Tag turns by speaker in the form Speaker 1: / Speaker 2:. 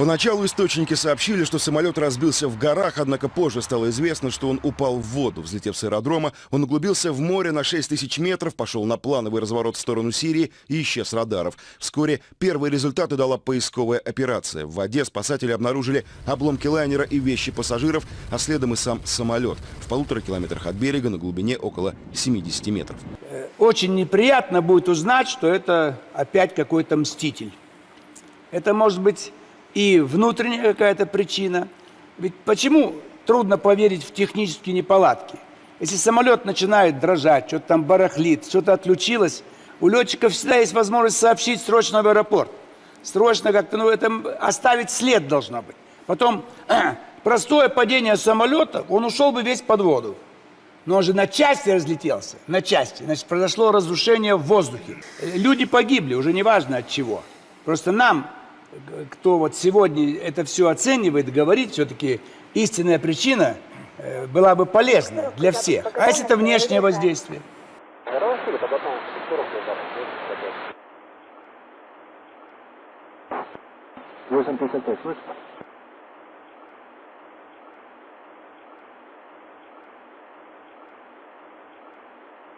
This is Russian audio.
Speaker 1: Поначалу источники сообщили, что самолет разбился в горах, однако позже стало известно, что он упал в воду. Взлетев с аэродрома, он углубился в море на 6 тысяч метров, пошел на плановый разворот в сторону Сирии и исчез радаров. Вскоре первые результаты дала поисковая операция. В воде спасатели обнаружили обломки лайнера и вещи пассажиров, а следом и сам самолет. В полутора километрах от берега на глубине около 70 метров.
Speaker 2: Очень неприятно будет узнать, что это опять какой-то мститель. Это может быть и внутренняя какая-то причина. Ведь почему трудно поверить в технические неполадки? Если самолет начинает дрожать, что-то там барахлит, что-то отключилось, у летчиков всегда есть возможность сообщить срочно в аэропорт. Срочно как-то, ну, это оставить след должно быть. Потом, простое падение самолета, он ушел бы весь под воду. Но он же на части разлетелся, на части. Значит, произошло разрушение в воздухе. Люди погибли, уже неважно от чего. Просто нам кто вот сегодня это все оценивает, говорит, все-таки истинная причина э, была бы полезна для всех. А если это внешнее воздействие?
Speaker 3: Восемь пятьдесят пять, слышишь?